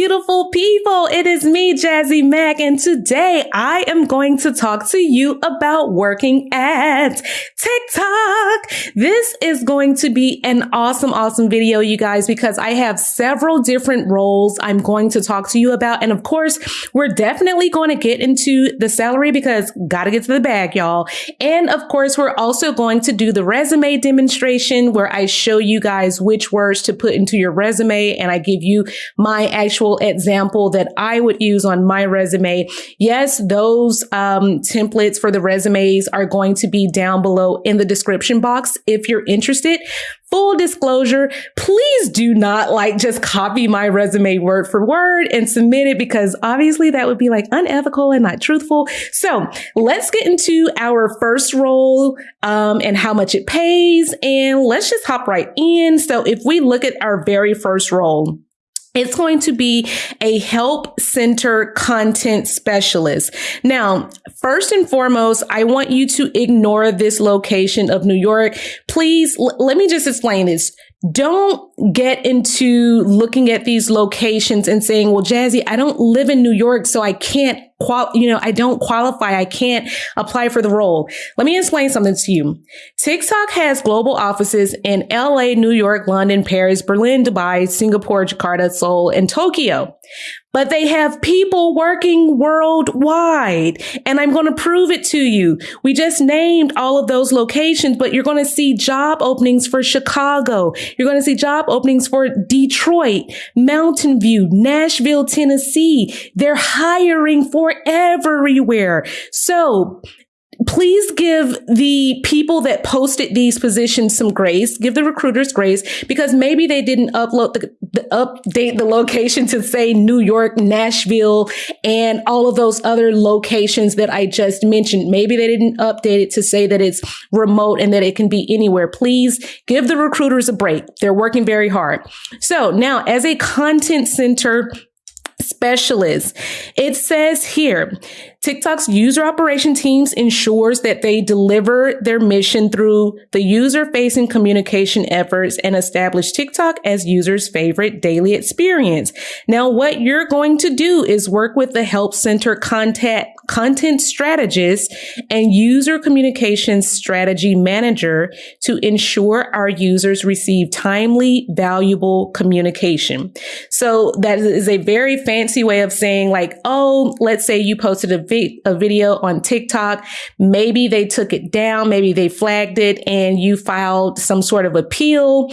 beautiful people? It is me, Jazzy Mac, and today I am going to talk to you about working at TikTok. This is going to be an awesome, awesome video, you guys, because I have several different roles I'm going to talk to you about. And of course, we're definitely going to get into the salary because gotta get to the bag, y'all. And of course, we're also going to do the resume demonstration where I show you guys which words to put into your resume and I give you my actual example that I would use on my resume. Yes, those um, templates for the resumes are going to be down below in the description box if you're interested. Full disclosure, please do not like just copy my resume word for word and submit it because obviously that would be like unethical and not truthful. So let's get into our first role um, and how much it pays. And let's just hop right in. So if we look at our very first role, it's going to be a help center content specialist. Now, first and foremost, I want you to ignore this location of New York. Please, l- let me just explain this don't get into looking at these locations and saying, well, Jazzy, I don't live in New York, so I can't qual, you know, I don't qualify. I can't apply for the role. Let me explain something to you. TikTok has global offices in LA, New York, London, Paris, Berlin, Dubai, Singapore, Jakarta, Seoul, and Tokyo but they have people working worldwide. And I'm going to prove it to you. We just named all of those locations, but you're going to see job openings for Chicago. You're going to see job openings for Detroit, Mountain View, Nashville, Tennessee. They're hiring for everywhere. So please give the people that posted these positions some grace, give the recruiters grace because maybe they didn't upload the, the, update the location to say New York, Nashville, and all of those other locations that I just mentioned. Maybe they didn't update it to say that it's remote and that it can be anywhere. Please give the recruiters a break. They're working very hard. So now as a content center specialist. It says here, TikTok's user operation teams ensures that they deliver their mission through the user facing communication efforts and establish TikTok as users' favorite daily experience. Now, what you're going to do is work with the help center content, content strategist and user communication strategy manager to ensure our users receive timely, valuable communication. So that is a very fancy way of saying like, oh, let's say you posted a vi- a video on TikTok. Maybe they took it down. Maybe they flagged it and you filed some sort of appeal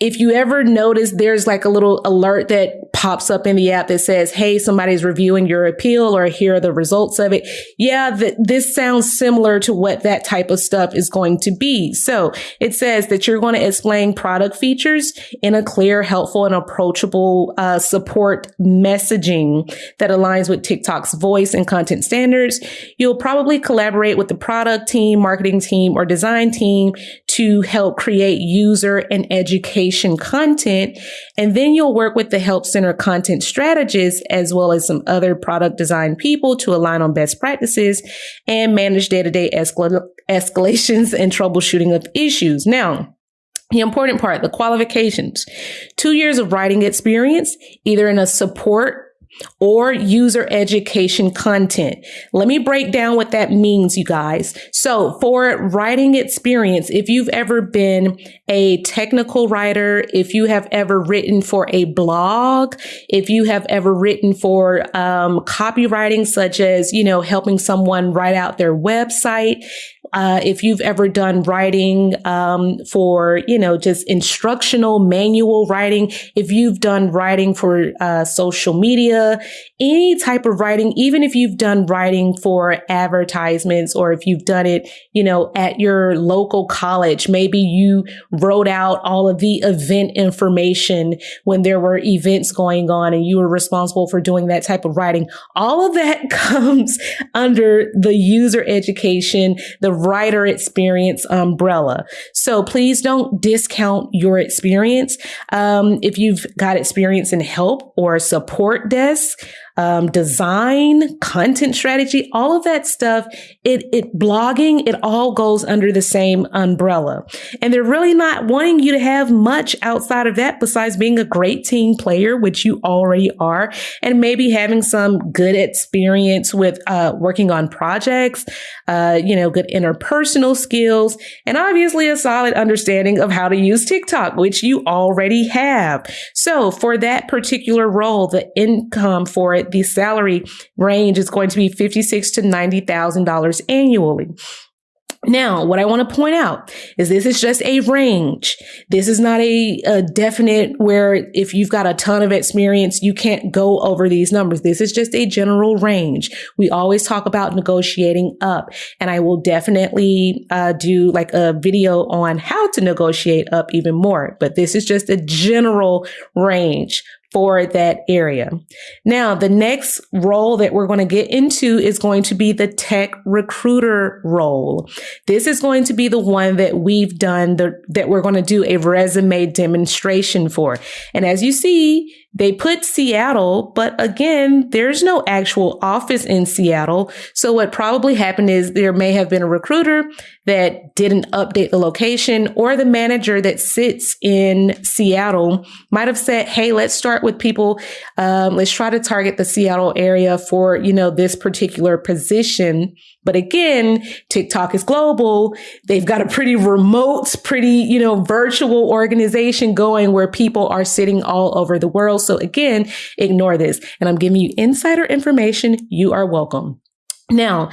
if you ever notice there's like a little alert that pops up in the app that says, Hey, somebody's reviewing your appeal or here are the results of it. Yeah, th- this sounds similar to what that type of stuff is going to be. So it says that you're going to explain product features in a clear, helpful and approachable uh, support messaging that aligns with TikTok's voice and content standards. You'll probably collaborate with the product team, marketing team or design team to help create user and education education content. And then you'll work with the Help Center content strategists as well as some other product design people to align on best practices and manage day to day escalations and troubleshooting of issues. Now, the important part, the qualifications, two years of writing experience, either in a support or user education content. Let me break down what that means, you guys. So for writing experience, if you've ever been a technical writer, if you have ever written for a blog, if you have ever written for um, copywriting, such as, you know, helping someone write out their website, uh, if you've ever done writing um, for, you know, just instructional manual writing, if you've done writing for uh, social media, any type of writing, even if you've done writing for advertisements or if you've done it, you know, at your local college, maybe you wrote out all of the event information when there were events going on and you were responsible for doing that type of writing. All of that comes under the user education, the writer experience umbrella. So please don't discount your experience. Um, if you've got experience in help or support desk, um, design, content strategy, all of that stuff, it, it blogging, it all goes under the same umbrella. And they're really not wanting you to have much outside of that besides being a great team player, which you already are, and maybe having some good experience with uh, working on projects, uh, you know, good interpersonal skills, and obviously a solid understanding of how to use TikTok, which you already have. So for that particular role, the income for it, the salary range is going to be fifty-six to ninety thousand dollars annually. Now, what I want to point out is this is just a range. This is not a, a, definite where if you've got a ton of experience, you can't go over these numbers. This is just a general range. We always talk about negotiating up and I will definitely uh, do like a video on how to negotiate up even more. But this is just a general range for that area. Now, the next role that we're going to get into is going to be the tech recruiter role. This is going to be the one that we've done the, that we're going to do a resume demonstration for. And as you see, they put Seattle, but again, there's no actual office in Seattle. So what probably happened is there may have been a recruiter that didn't update the location or the manager that sits in Seattle might have said, Hey, let's start with people. Um, let's try to target the Seattle area for, you know, this particular position. But again, TikTok is global. They've got a pretty remote, pretty, you know, virtual organization going where people are sitting all over the world. So again, ignore this. And I'm giving you insider information. You are welcome. Now,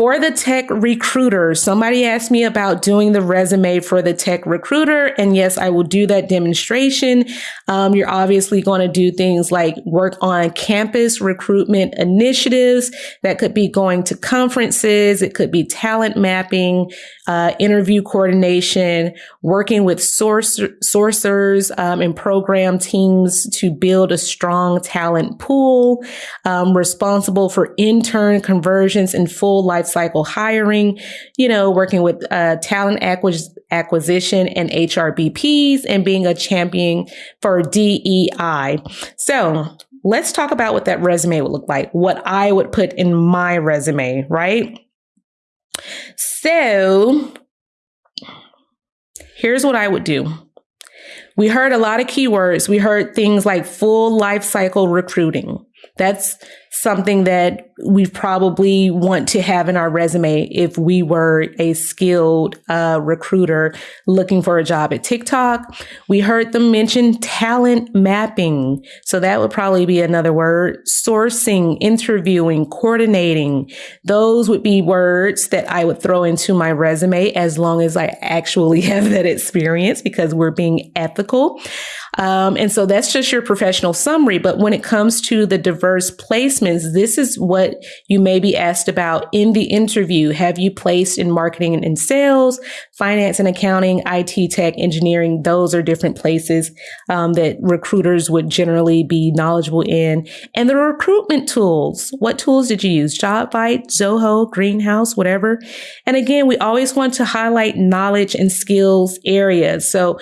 for the tech recruiter, somebody asked me about doing the resume for the tech recruiter. And yes, I will do that demonstration. Um, you're obviously going to do things like work on campus recruitment initiatives. That could be going to conferences. It could be talent mapping, uh, interview coordination, working with source, sourcers um, and program teams to build a strong talent pool, um, responsible for intern conversions and full life cycle hiring, you know, working with uh, talent acquis- acquisition and HRBPs and being a champion for DEI. So let's talk about what that resume would look like, what I would put in my resume, right? So here's what I would do. We heard a lot of keywords. We heard things like full life cycle recruiting. That's something that we probably want to have in our resume if we were a skilled uh, recruiter looking for a job at TikTok. We heard them mention talent mapping. So that would probably be another word. Sourcing, interviewing, coordinating. Those would be words that I would throw into my resume as long as I actually have that experience because we're being ethical. Um, and so that's just your professional summary. But when it comes to the diverse placements, this is what you may be asked about in the interview. Have you placed in marketing and sales, finance and accounting, IT tech, engineering? Those are different places um, that recruiters would generally be knowledgeable in. And the recruitment tools. What tools did you use? JobVite, Zoho, Greenhouse, whatever. And again, we always want to highlight knowledge and skills areas. So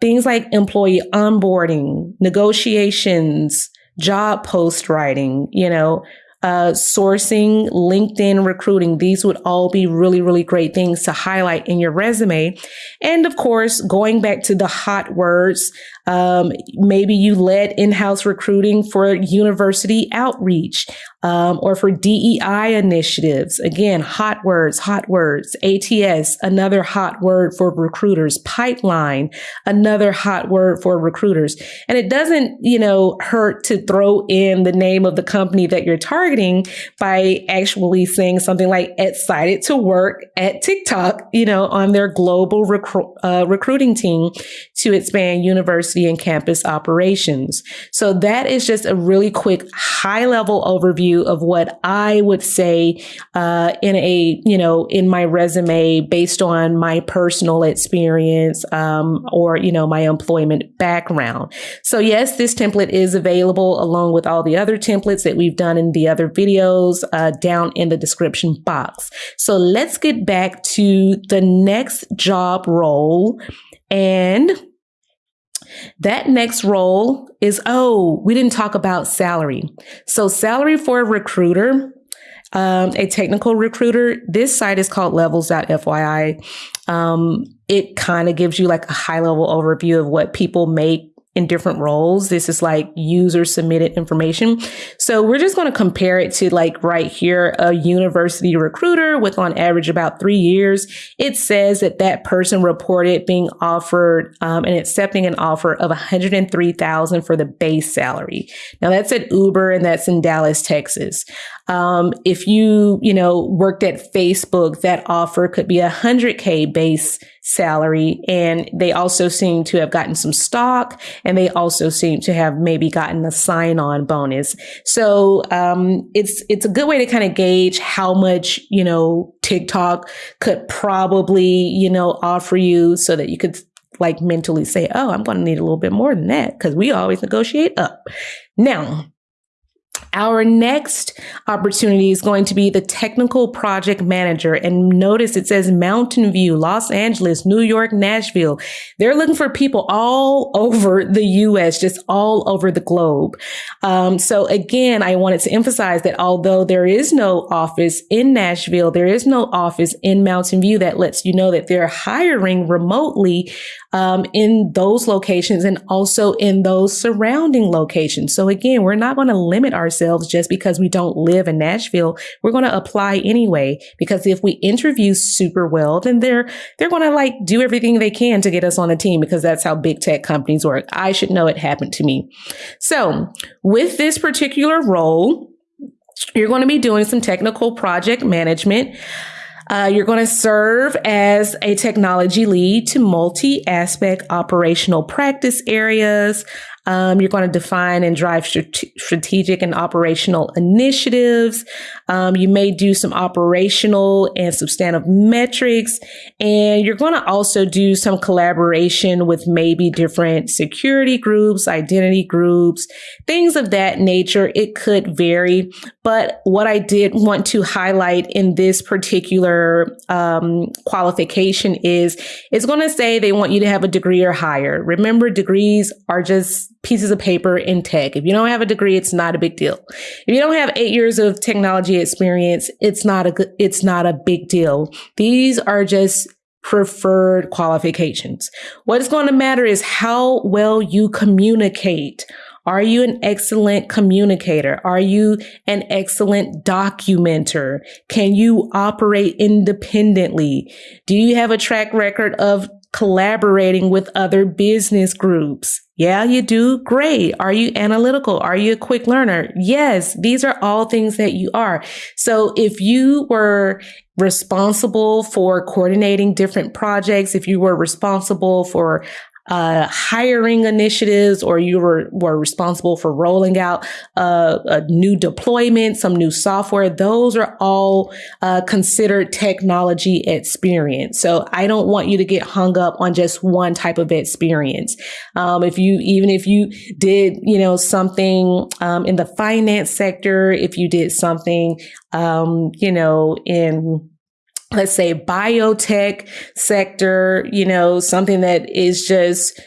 things like employee onboarding, negotiations, job post writing, you know, uh, sourcing, LinkedIn recruiting. These would all be really, really great things to highlight in your resume. And of course, going back to the hot words, um, maybe you led in-house recruiting for university outreach um, or for DEI initiatives. Again, hot words, hot words. ATS, another hot word for recruiters. Pipeline, another hot word for recruiters. And it doesn't, you know, hurt to throw in the name of the company that you're targeting by actually saying something like excited to work at TikTok, you know, on their global recru- uh, recruiting team to expand university and campus operations. So that is just a really quick high level overview of what I would say uh, in a, you know, in my resume based on my personal experience um, or, you know, my employment background. So yes, this template is available along with all the other templates that we've done in the other videos uh, down in the description box. So let's get back to the next job role and That next role is, oh, we didn't talk about salary. So salary for a recruiter, um, a technical recruiter, this site is called levels.fyi. Um, it kind of gives you like a high level overview of what people make in different roles. This is like user submitted information. So we're just going to compare it to like right here, a university recruiter with on average about three years. It says that that person reported being offered um, and accepting an offer of 103,000 for the base salary. Now that's at Uber and that's in Dallas, Texas. Um, if you, you know, worked at Facebook, that offer could be a hundred K base salary. And they also seem to have gotten some stock and they also seem to have maybe gotten a sign on bonus. So, um, it's, it's a good way to kind of gauge how much, you know, TikTok could probably, you know, offer you so that you could like mentally say, Oh, I'm going to need a little bit more than that because we always negotiate up. Now, our next opportunity is going to be the technical project manager. And notice it says Mountain View, Los Angeles, New York, Nashville. They're looking for people all over the US, just all over the globe. Um, so again, I wanted to emphasize that although there is no office in Nashville, there is no office in Mountain View that lets you know that they're hiring remotely um, in those locations and also in those surrounding locations. So again, we're not going to limit ourselves just because we don't live in Nashville. We're going to apply anyway, because if we interview super well, then they're, they're going to like do everything they can to get us on the team because that's how big tech companies work. I should know it happened to me. So with this particular role, you're going to be doing some technical project management. Uh, you're going to serve as a technology lead to multi aspect operational practice areas. Um, you're going to define and drive strategic and operational initiatives. Um, you may do some operational and substantive metrics, and you're going to also do some collaboration with maybe different security groups, identity groups, things of that nature. It could vary, but what I did want to highlight in this particular um, qualification is it's going to say they want you to have a degree or higher. Remember, degrees are just pieces of paper in tech. If you don't have a degree, it's not a big deal. If you don't have eight years of technology experience, it's not a it's not a big deal. These are just preferred qualifications. What is going to matter is how well you communicate. Are you an excellent communicator? Are you an excellent documenter? Can you operate independently? Do you have a track record of collaborating with other business groups? Yeah, you do. Great. Are you analytical? Are you a quick learner? Yes, these are all things that you are. So if you were responsible for coordinating different projects, if you were responsible for uh, hiring initiatives or you were, were responsible for rolling out uh, a new deployment, some new software, those are all uh, considered technology experience. So I don't want you to get hung up on just one type of experience. Um, if you, even if you did, you know, something um, in the finance sector, if you did something, um, you know, in let's say biotech sector, you know, something that is just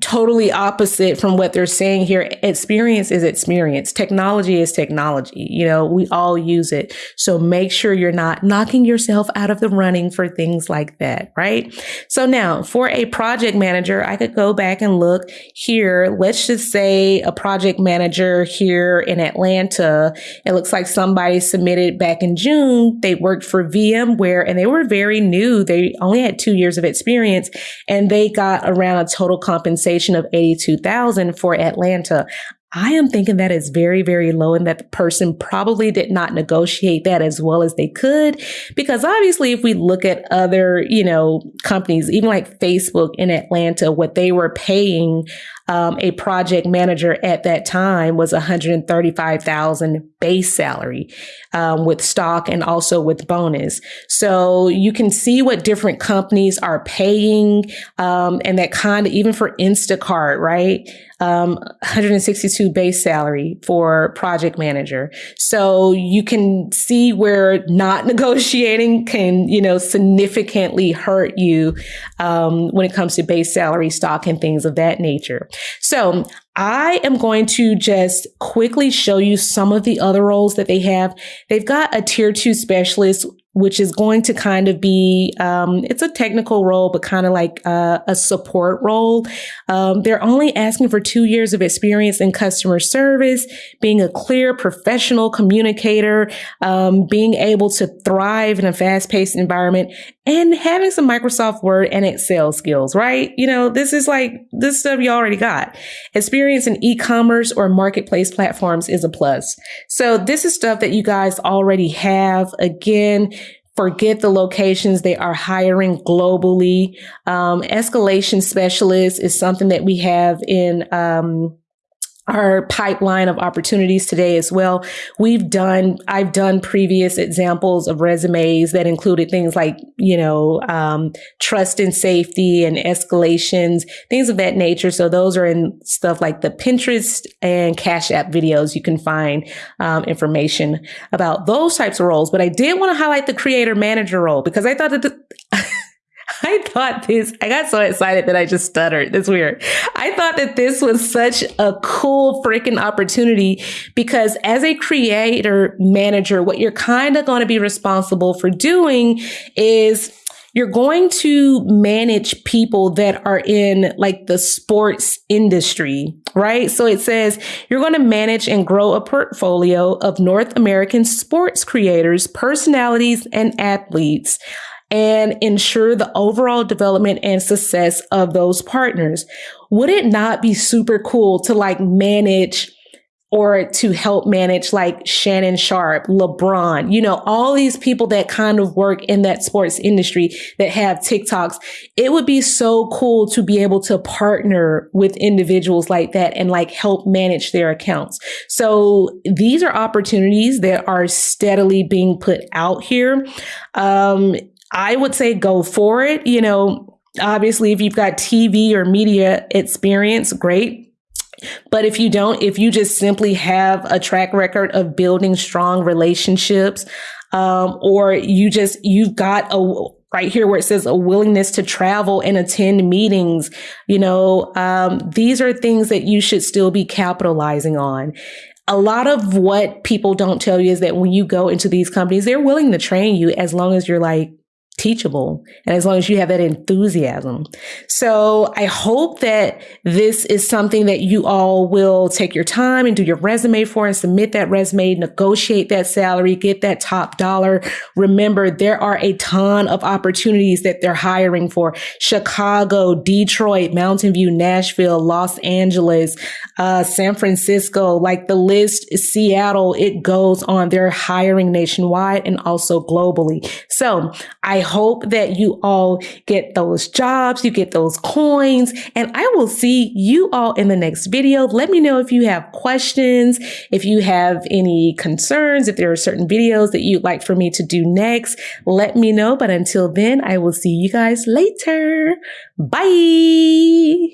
totally opposite from what they're saying here. Experience is experience. Technology is technology. You know, we all use it. So make sure you're not knocking yourself out of the running for things like that, right? So now for a project manager, I could go back and look here. Let's just say a project manager here in Atlanta. It looks like somebody submitted back in June. They worked for VMware and they were very new. They only had two years of experience and they got around a total compensation compensation of 82,000 for Atlanta. I am thinking that is very, very low and that the person probably did not negotiate that as well as they could. Because obviously, if we look at other, you know, companies, even like Facebook in Atlanta, what they were paying um, a project manager at that time was 135,000 base salary um, with stock and also with bonus. So you can see what different companies are paying, um, and that kind of even for Instacart, right? Um, 162 base salary for project manager. So you can see where not negotiating can, you know, significantly hurt you um, when it comes to base salary, stock, and things of that nature. So I am going to just quickly show you some of the other roles that they have. They've got a tier two specialist which is going to kind of be um, it's a technical role but kind of like uh, a support role. Um, they're only asking for two years of experience in customer service being a clear professional communicator um, being able to thrive in a fast-paced environment and having some microsoft word and excel skills right? You know this is like this stuff you already got. Experience in e-commerce or marketplace platforms is a plus. So this is stuff that you guys already have. Again forget the locations. They are hiring globally. Um, escalation specialist is something that we have in, um, our pipeline of opportunities today as well. We've done, I've done previous examples of resumes that included things like, you know, um, trust and safety and escalations, things of that nature. So those are in stuff like the Pinterest and Cash App videos. You can find um, information about those types of roles. But I did want to highlight the creator manager role because I thought that the, I thought this, I got so excited that I just stuttered. That's weird. I thought that this was such a cool freaking opportunity because as a creator manager, what you're kind of going to be responsible for doing is you're going to manage people that are in like the sports industry, right? So it says you're going to manage and grow a portfolio of North American sports creators, personalities, and athletes and ensure the overall development and success of those partners. Would it not be super cool to like manage or to help manage like Shannon Sharpe, LeBron, you know, all these people that kind of work in that sports industry that have TikToks. It would be so cool to be able to partner with individuals like that and like help manage their accounts. So these are opportunities that are steadily being put out here. Um, I would say go for it. You know, obviously, if you've got TV or media experience, great. But if you don't, if you just simply have a track record of building strong relationships, um, or you just, you've got a, right here where it says a willingness to travel and attend meetings, you know, um, these are things that you should still be capitalizing on a lot of what people don't tell you is that when you go into these companies, they're willing to train you as long as you're like teachable and as long as you have that enthusiasm. So I hope that this is something that you all will take your time and do your resume for and submit that resume, negotiate that salary, get that top dollar. Remember, there are a ton of opportunities that they're hiring for Chicago, Detroit, Mountain View, Nashville, Los Angeles, uh, San Francisco, like the list, Seattle, it goes on. They're hiring nationwide and also globally. So I hope that you all get those jobs, you get those coins, and I will see you all in the next video. Let me know if you have questions, if you have any concerns, if there are certain videos that you'd like for me to do next, let me know. But until then, I will see you guys later. Bye.